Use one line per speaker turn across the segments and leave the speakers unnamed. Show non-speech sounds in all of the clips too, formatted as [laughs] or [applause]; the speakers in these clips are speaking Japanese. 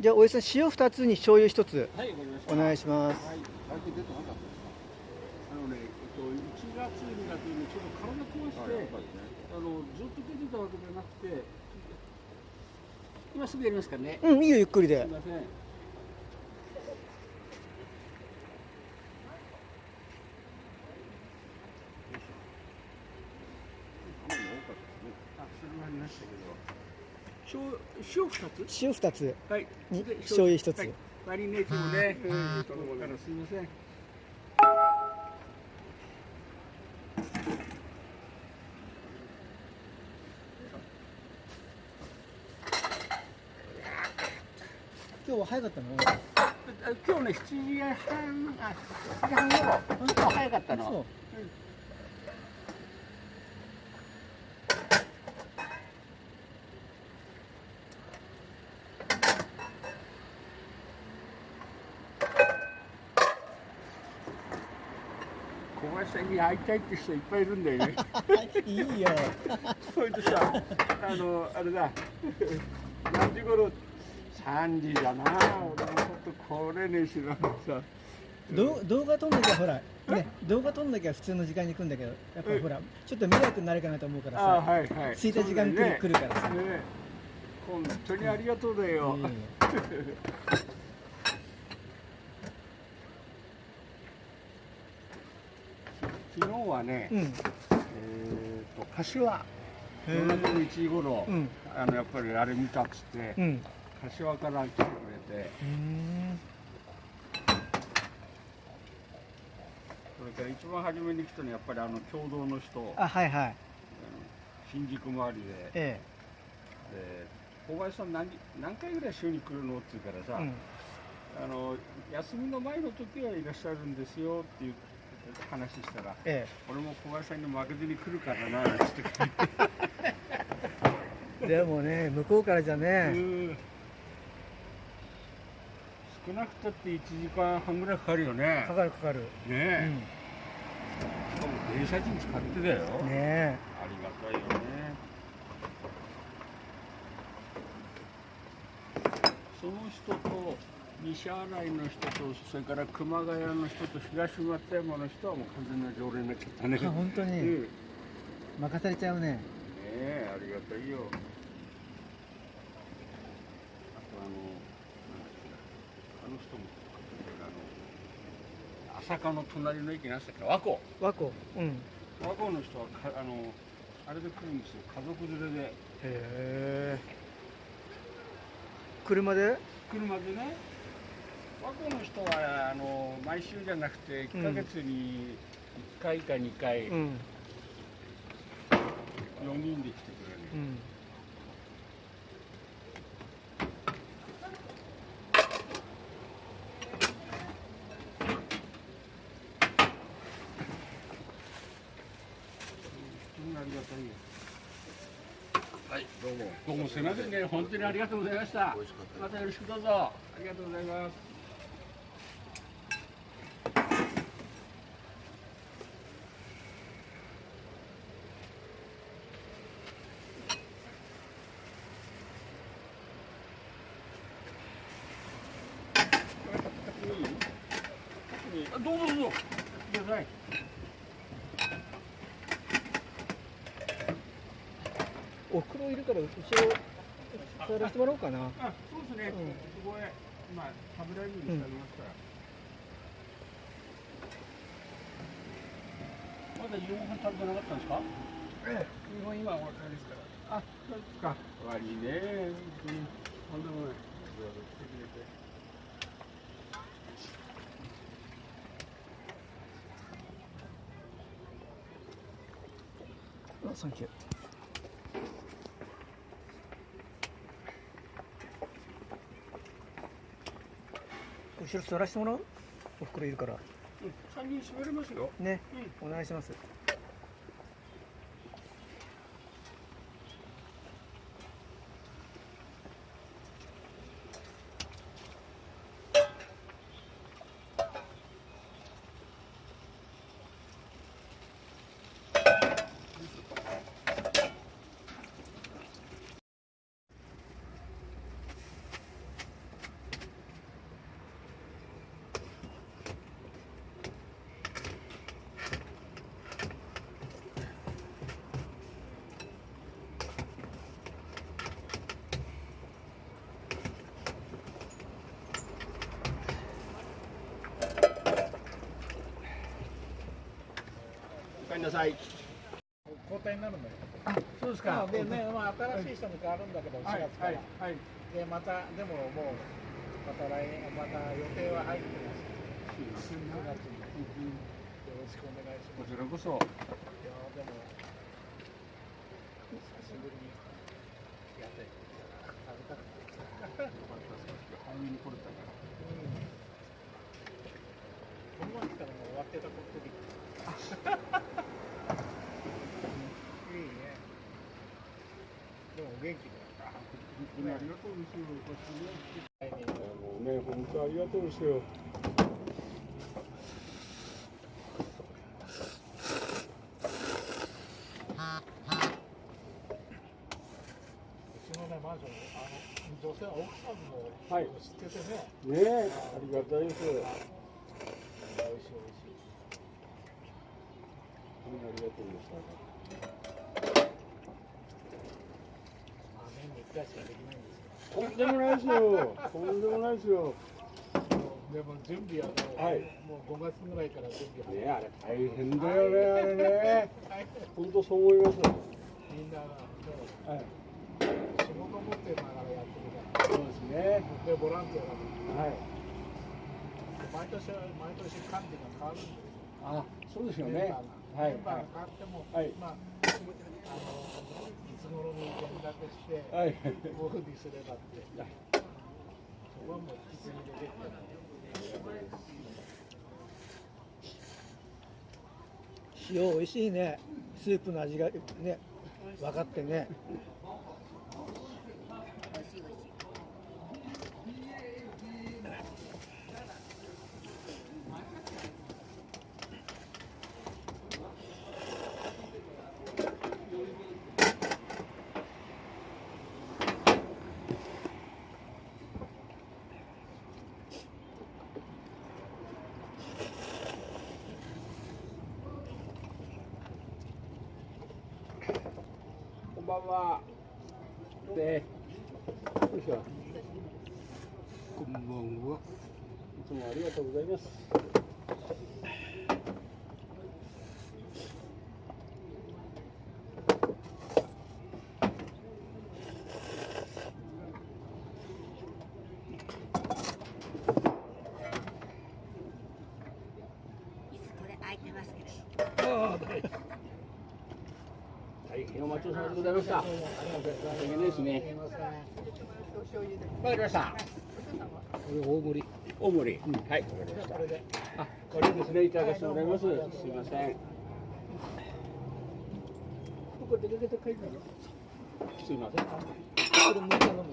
じゃあおやさん塩2つに醤油1つ。お願いします
はい、最近出てなかったですか。あのね、えっと、1月、2月にちょっと体壊して、あの、ずっと出てたわけじゃなくて。今すぐやりますからね。
うんいいよゆっくりです
みません。あ、それもありましたけど。塩、塩二つ？
塩2つ
はい。
醤油一つ
はいマリネーティブね。うん、頼むからすみません。
今日は早かったの？
あ今日ね、7時半、あ、7時半頃、早かったの。
そう
小林さんに会いたいって人いっぱいいるんだよね。[laughs]
いいよ
それでさ、あの、あれだ。何時頃？3時だな。俺もちょっとこれねしらさ。
ど動画撮んなきゃほらね動画撮んなきゃ普通の時間に来るんだけどやっぱりほらちょっと迷惑になるかなと思うから
あ、
さ
はいはい。
着いた時間来る,、
ね
来るからさ、
ね本当にありがとうだよ。
いい [laughs]
日はね、
うん。
えっ、と柏夜中の1時頃、
うん。
あのやっぱりあれ見たっつって、
うん。
柏から来てくれて、
うん
それから一番初めに来たのはやっぱりあの共同の人、あ
はいはい。
新宿周りで、で
え。
小林さん何何回ぐらい週に来るのって言うからさ、
えうん。
あの休みの前の時はいらっしゃるんですよっていう話したら、
え
俺も小林さんに負けずに来るからな [laughs] って
でもね向こうからじゃね、
うん少なくたって1時間半ぐらいかかるよね。
かかるかかる、
ね
う
え、
ん、
しかも電車賃使ってだよ、
ね
ありがたいよね。その人と西新井の人とそれから熊谷の人と東松山の人はもう完全な常連になっちゃったね。
あ本当に。
うん。ね
任されちゃうね。
えありがたいよ。あとあのあの人もあの朝霞の隣の駅なんだっけ和光。
和光。うん。
和光の人はかあのあれで来るんですよ。家族連れで。
へえ。車で？
車でね和光の人はあの毎週じゃなくて1ヶ月に1回か2回、
うん。
4人で来てくれる、
うん。
本当にありがたいよ。はいどうも。どうもすみませんね。本当にありがとうございました。またよろしくどうぞ。ありがとうございますあどうぞどうぞ。ください。
おふくろいるから後ろ座らせてもらおうかな。
あそうですね、
うん。
そこへまあ食べられるようにしてありますから、まだ夕飯食べてなかったんですか？ええ夕飯今お別れですから。あそうですか。悪いね。本当にとんでもないいろいろ来てくれて
あサンキュー後ろ座らせてもらう？おふくろいるから。
うん。三人閉めれますよ。
ね。
う
お願いします
なさい。
交代になるんだよ。
そうです
まあでね、まあ新しい人も変わるんだけど、4
はい
月から。
はいはい。
でまたでももうまた来年また予定は入ってます。9月によろしくお願いします。
こちらこそ。
いやでも久しぶりにやって [laughs] 食べたくて。
早めに来れたから。
この前来たらもう終わってたことで。[laughs] いいね。でもお元気で。
ありがとうですよ。こっちね、本当ありがとうですよ。
マンションあの女性は奥さんも
はい
知っててね。
ねえ、ありがたいです。
美味しい美味しい。
ありがとうで
まあ年に1回しかできないんです。
とんでもないですよ。とんでもないですよ。
でも準備はもう、
はい
もう5月ぐらいから準備始め
ねえ、あれ大変だよね、あれね。
はい
本当そう思います。
みんながも
はい。
う仕事持ってながらやってるから。
そうですね。
でボランティアだから
はい。
毎年毎年管理が変わるんですよ。
あ、そうですよ
メン
ね。
バーが、
はい
メンバーが変わっても、
はい
まあい。つ頃に連絡して、
はい。
うふうにすればって、そこはもう引き継ぎでできてる。
塩美味しい。ねスープの味がね分かってね
んばんは。で、よいしょ。
こんばんは。
いつもありがとうございます。
椅子これ空いてますけど。
大変お待ちさまでございました。大変ですね。わかりました。
これ大盛り。
大盛り。はい、わかりました。あ、これですね、いただかせてもらいます。すみません。すみません。
これ麦茶飲む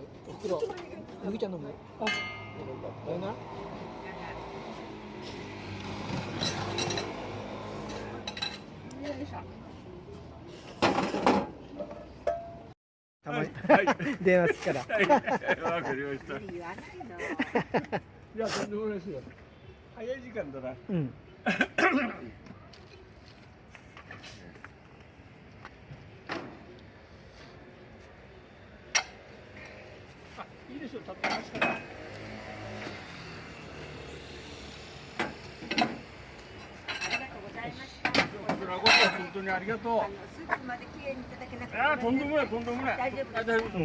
袋麦茶飲むあだよなたまに電話するから
わかりました。い
言わないの。
や、とんでもないですよ。早い時間だな。
うん
あ、いいですよ、立ってますから。
ありがとうございました。
こちらこそ本当にありがとう。
あのスープまで綺麗にいただけなくて。
あー、とん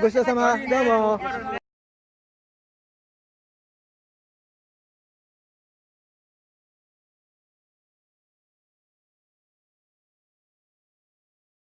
ごちそうさま
どうも